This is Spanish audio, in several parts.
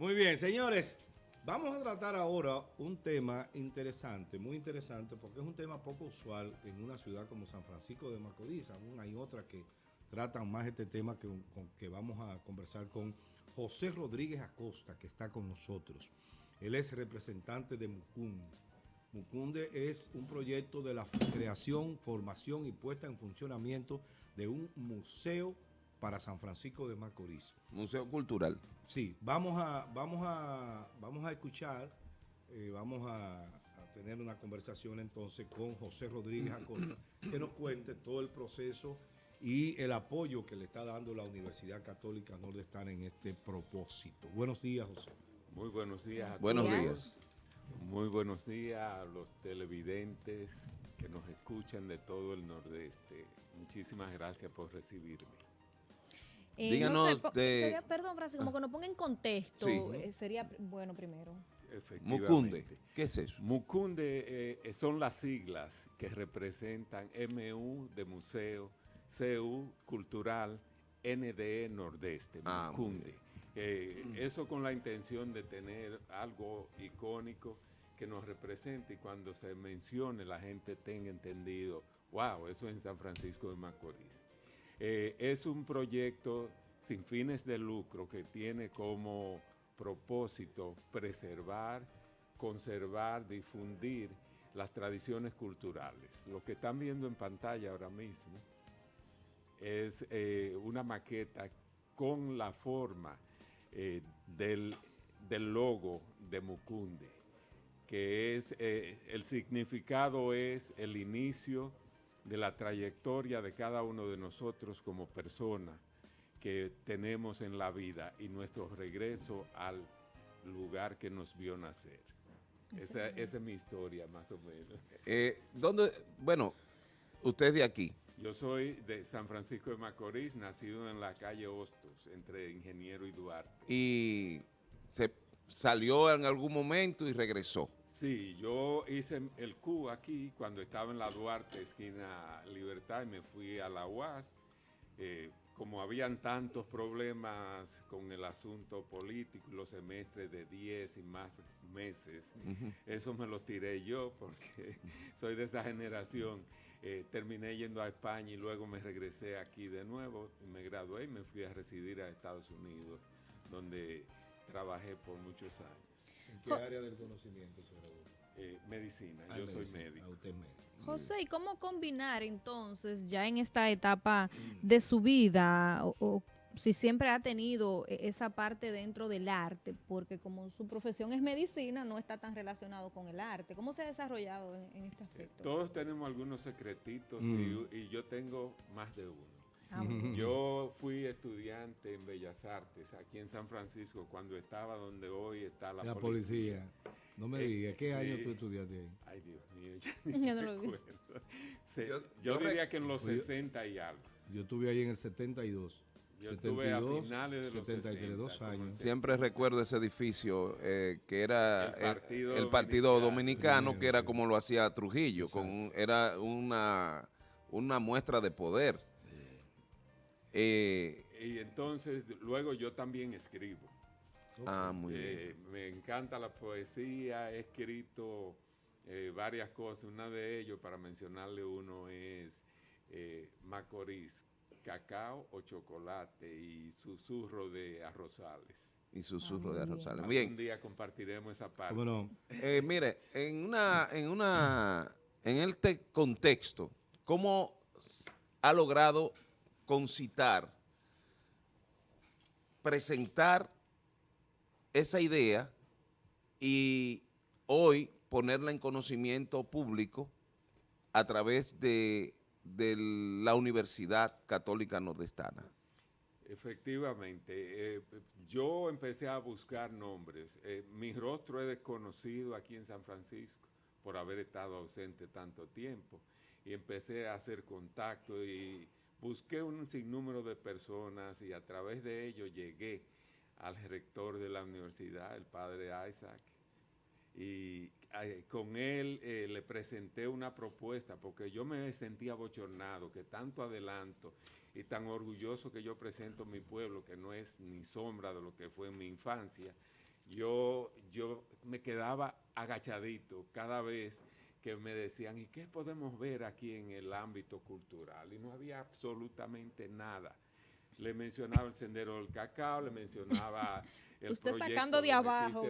Muy bien, señores. Vamos a tratar ahora un tema interesante, muy interesante, porque es un tema poco usual en una ciudad como San Francisco de Macorís. Aún hay otras que tratan más este tema que, vamos a conversar con José Rodríguez Acosta, que está con nosotros. Él es representante de Mucunde. Mucunde es un proyecto de la creación, formación y puesta en funcionamiento de un museo para San Francisco de Macorís. Museo Cultural. Sí, vamos a, vamos a, vamos a escuchar, eh, vamos a, tener una conversación entonces con José Rodríguez Acosta, que nos cuente todo el proceso y el apoyo que le está dando la Universidad Católica Nordestana en este propósito. Buenos días, José. Muy buenos días. Buenos días. Muy buenos días a los televidentes que nos escuchan de todo el Nordeste. Muchísimas gracias por recibirme. Eh, Díganos de... perdón, Francisco, como que nos ponga en contexto, eh, sería bueno primero. Mucunde, ¿qué es eso? Mucunde eh, son las siglas que representan MU de museo, CU cultural, NDE Nordeste, ah, Mucunde. eso con la intención de tener algo icónico que nos represente y cuando se mencione la gente tenga entendido, wow, eso es en San Francisco de Macorís. Eh, es un proyecto sin fines de lucro que tiene como propósito preservar, conservar, difundir las tradiciones culturales. Lo que están viendo en pantalla ahora mismo es eh, una maqueta con la forma eh, del, del, logo de Mucunde, que es, el significado es el inicio de la trayectoria de cada uno de nosotros como persona que tenemos en la vida y nuestro regreso al lugar que nos vio nacer. Esa, es mi historia, más o menos. Eh, ¿dónde, bueno, usted es de aquí. Yo soy de San Francisco de Macorís, nacido en la calle Hostos, entre Ingeniero y Duarte. Y salió en algún momento y regresó. Sí, yo hice el Q aquí cuando estaba en la Duarte, esquina Libertad, y me fui a la UAS. Eh, como habían tantos problemas con el asunto político, los semestres de 10 y más meses, eso me lo tiré yo porque soy de esa generación. Eh, terminé yendo a España y luego me regresé aquí de nuevo, me gradué y me fui a residir a Estados Unidos, donde trabajé por muchos años. ¿En qué área del conocimiento se graduó? Eh, medicina, ah, yo soy médico. Ah, usted médico. José, ¿y cómo combinar entonces ya en esta etapa de su vida o, si siempre ha tenido e, esa parte dentro del arte, porque como su profesión es medicina, no está tan relacionado con el arte. ¿Cómo se ha desarrollado en, este aspecto? Todos tenemos algunos secretitos mm. y, yo tengo más de uno. Ah, Yo fui estudiante en Bellas Artes aquí en San Francisco cuando estaba donde hoy está la, policía. No me digas, ¿qué año tú estudiaste ahí? Ay, Dios mío, ya no lo yo, diría que en los 60 y algo. Yo estuve ahí en el 72. Yo estuve a finales de los 72 años. Siempre recuerdo ese edificio eh, que era el Partido, Dominicano, que era como lo hacía Trujillo, con era una, una muestra de poder eh, y entonces luego yo también escribo. Ah, muy eh, bien. Me encanta la poesía, he escrito eh, varias cosas. Una de ellos, para mencionarle uno, es Macorís, cacao o chocolate y susurro de arrozales. Y susurro de arrozales. Bien. Un día compartiremos esa parte. Bueno, mire, en una, en una, en este contexto, ¿cómo ha logrado concitar, presentar esa idea y hoy ponerla en conocimiento público a través de, la Universidad Católica Nordestana. Efectivamente, eh, yo empecé a buscar nombres. Eh, mi rostro es desconocido aquí en San Francisco por haber estado ausente tanto tiempo y empecé a hacer contacto y busqué un sinnúmero de personas y a través de ello llegué al rector de la universidad, el padre Isaac, y eh, con él eh, le presenté una propuesta porque yo me sentía bochornado que tanto adelanto y tan orgulloso que yo presento mi pueblo, que no es ni sombra de lo que fue en mi infancia, yo, yo me quedaba agachadito cada vez que me decían, ¿y qué podemos ver aquí en el ámbito cultural? Y no había absolutamente nada. Le mencionaba el Sendero del Cacao, le mencionaba el Usted sacando de abajo.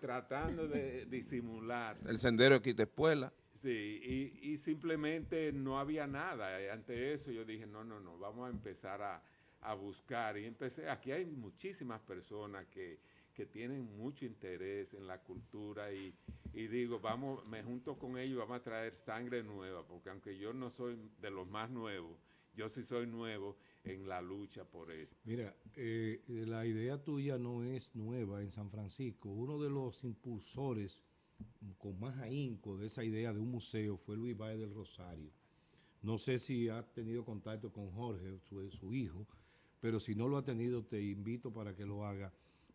tratando de disimular. El Sendero de Quitespuela. Sí, y, simplemente no había nada. Ante eso yo dije, no, no, no, vamos a empezar a, a buscar. Y empecé, aquí hay muchísimas personas que, que tienen mucho interés en la cultura y, digo, vamos, me junto con ellos, vamos a traer sangre nueva, porque aunque yo no soy de los más nuevos, yo sí soy nuevo en la lucha por esto. Mira, eh, la idea tuya no es nueva en San Francisco. Uno de los impulsores con más ahínco de esa idea de un museo fue Luis Valle del Rosario. No sé si ha tenido contacto con Jorge, su hijo, pero si no lo ha tenido, te invito para que lo haga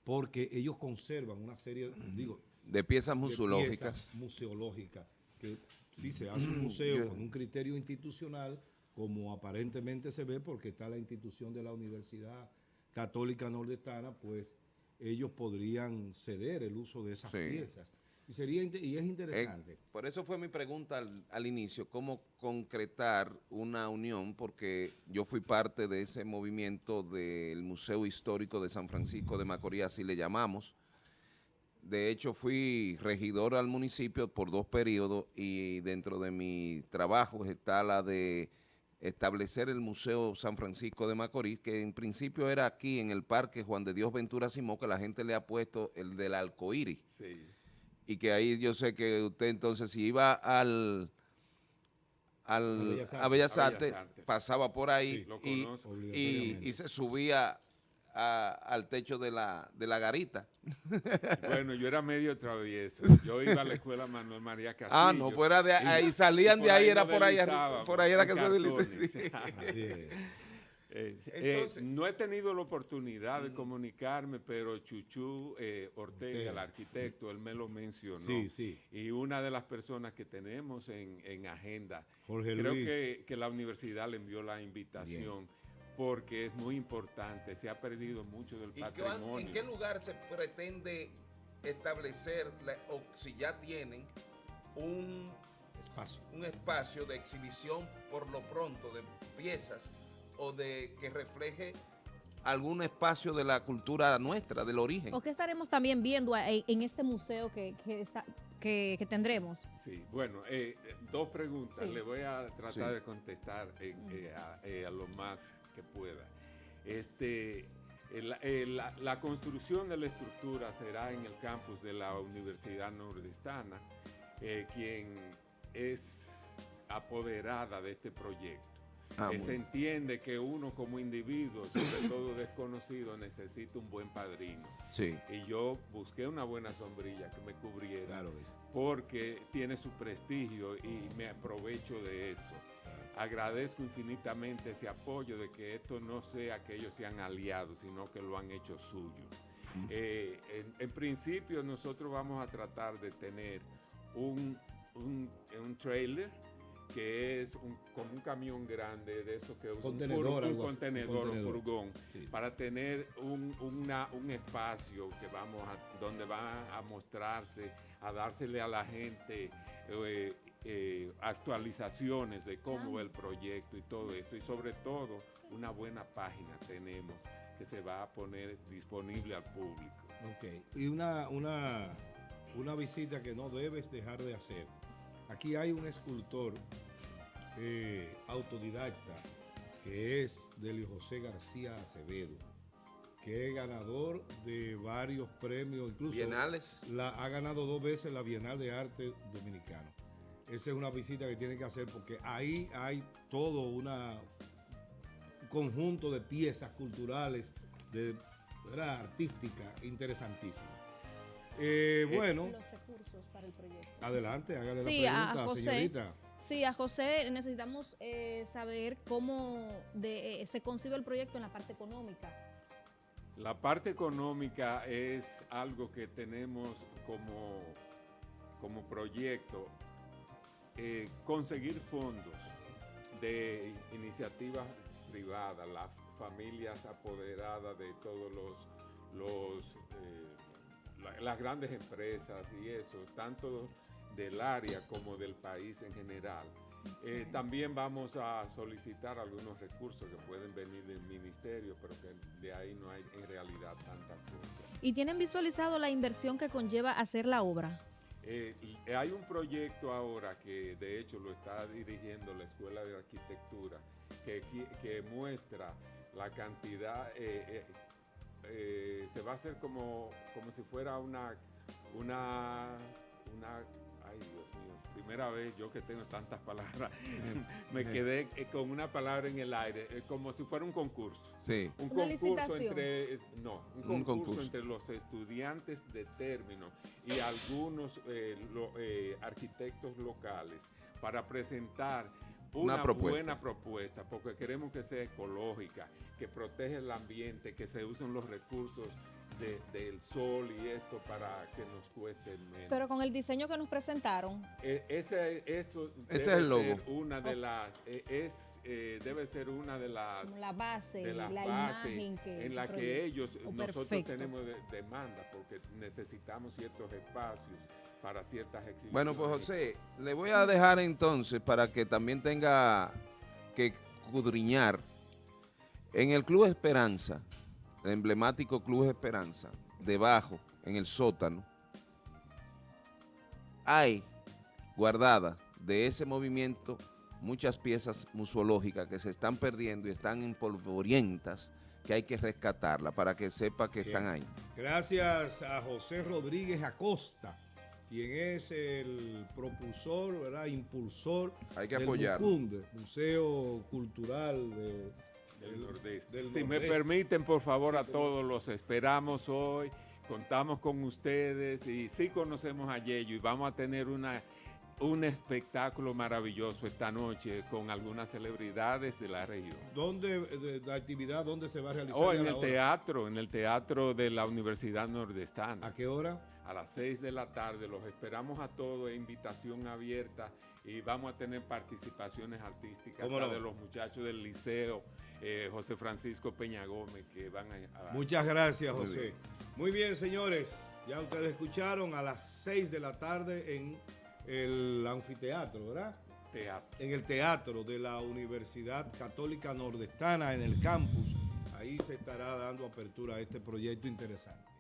porque ellos conservan una serie, digo, de piezas museológicas. museológicas, que si se hace un museo con un criterio institucional, como aparentemente se ve, porque está la institución de la Universidad Católica Nordestana, pues ellos podrían ceder el uso de esas piezas. Y, sería, y es interesante. Eh, por eso fue mi pregunta al, inicio, cómo concretar una unión, porque yo fui parte de ese movimiento del Museo Histórico de San Francisco de Macorís, así le llamamos. De hecho, fui regidor al municipio por dos periodos y dentro de mi trabajo está la de establecer el Museo San Francisco de Macorís, que en principio era aquí en el Parque Juan de Dios Ventura Simó, que la gente le ha puesto el del arcoíris. Sí y que ahí yo sé que usted entonces si iba al, al a Bellas Artes, pasaba por ahí y, y, se subía al techo de la, de la garita. Bueno, yo era medio travieso. Yo iba a la escuela Manuel María Castillo. Ah, no, fuera de ahí, salían de ahí, era por ahí, por ahí era que se deslizaba. Eh, eh, no he tenido la oportunidad de comunicarme, pero Chuchu eh, Ortega, el arquitecto, él me lo mencionó. Sí, sí. Y una de las personas que tenemos en, agenda, creo Que, la universidad le envió la invitación. Porque es muy importante, se ha perdido mucho del patrimonio. ¿En qué lugar se pretende establecer, o si ya tienen, un espacio. un espacio de exhibición por lo pronto de piezas o de que refleje algún espacio de la cultura nuestra, del origen. ¿O qué estaremos también viendo en este museo que, está, que, tendremos? Sí, bueno, eh, dos preguntas. Le voy a tratar de contestar eh, eh, a, lo más que pueda. Este, la, la, construcción de la estructura será en el campus de la Universidad Nordestana, quien es apoderada de este proyecto. Ah, se entiende que uno como individuo, sobre todo desconocido, necesita un buen padrino. Sí. Y yo busqué una buena sombrilla que me cubriera. Claro Porque tiene su prestigio y me aprovecho de eso. Agradezco infinitamente ese apoyo de que esto no sea que ellos sean aliados, sino que lo han hecho suyo. Eh, en, principio nosotros vamos a tratar de tener un, un, un trailer que es un, como un camión grande de eso que usa un, contenedor, un furgón, para tener un, un espacio que vamos a, donde va a mostrarse, a dársele a la gente eh, eh, actualizaciones de cómo va el proyecto y todo esto, y sobre todo una buena página tenemos que se va a poner disponible al público. Ok, y una, una, una visita que no debes dejar de hacer Aquí hay un escultor eh, autodidacta que es Delio José García Acevedo, que es ganador de varios premios, incluso Bienales. La, ha ganado dos veces la Bienal de Arte Dominicano. Esa es una visita que tiene que hacer porque ahí hay todo una, un conjunto de piezas culturales, de, artística interesantísima. Eh, eh, bueno. Adelante, hágale la pregunta, señorita. Sí, a José necesitamos eh, saber cómo se concibe el proyecto en la parte económica. La parte económica es algo que tenemos como, como proyecto, conseguir fondos de iniciativas privadas, las familias apoderadas de todos los, los las grandes empresas y eso, tanto del área como del país en general. Eh, también vamos a solicitar algunos recursos que pueden venir del ministerio, pero que de ahí no hay en realidad tanta cosa. ¿Y tienen visualizado la inversión que conlleva hacer la obra? Eh, hay un proyecto ahora que de hecho lo está dirigiendo la Escuela de Arquitectura que, que muestra la cantidad, eh, se va a hacer como, como si fuera una, una, una ay Dios mío, primera vez yo que tengo tantas palabras, me quedé eh, con una palabra en el aire, eh, como si fuera un concurso. Sí. Un concurso entre, eh, no, un, concurso, entre los estudiantes de término y algunos arquitectos locales para presentar una, buena propuesta, porque queremos que sea ecológica, que protege el ambiente, que se usen los recursos del sol y esto para que nos cueste menos. Pero con el diseño que nos presentaron. E, ese, eso es el logo. Ser una de las, e, es, eh, debe ser una de las... la base, de la imagen que... En la que ellos, oh, nosotros tenemos demanda porque necesitamos ciertos espacios para ciertas exhibiciones. Bueno, pues José, le voy a dejar entonces para que también tenga que cudriñar en el Club Esperanza el emblemático Club Esperanza, debajo, en el sótano, hay guardadas de ese movimiento muchas piezas museológicas que se están perdiendo y están en polvorientas que hay que rescatarla para que sepa que están ahí. Gracias a José Rodríguez Acosta, quien es el propulsor, ¿verdad? impulsor hay que del Museo Cultural de si me permiten, por favor, a todos los esperamos hoy. Contamos con ustedes y sí conocemos a Yello y vamos a tener una un espectáculo maravilloso esta noche con algunas celebridades de la región. ¿Dónde, la actividad, dónde se va a realizar? Oh, en el teatro, en el teatro de la Universidad Nordestana. ¿A qué hora? A las 6 de la tarde. Los esperamos a todos, invitación abierta y vamos a tener participaciones artísticas de los muchachos del liceo, eh, José Francisco Peña Gómez, que van a... Muchas gracias, José. Muy bien, señores. Ya ustedes escucharon a las 6 de la tarde en el anfiteatro, ¿verdad? Teatro. En el teatro de la Universidad Católica Nordestana, en el campus. Ahí se estará dando apertura a este proyecto interesante.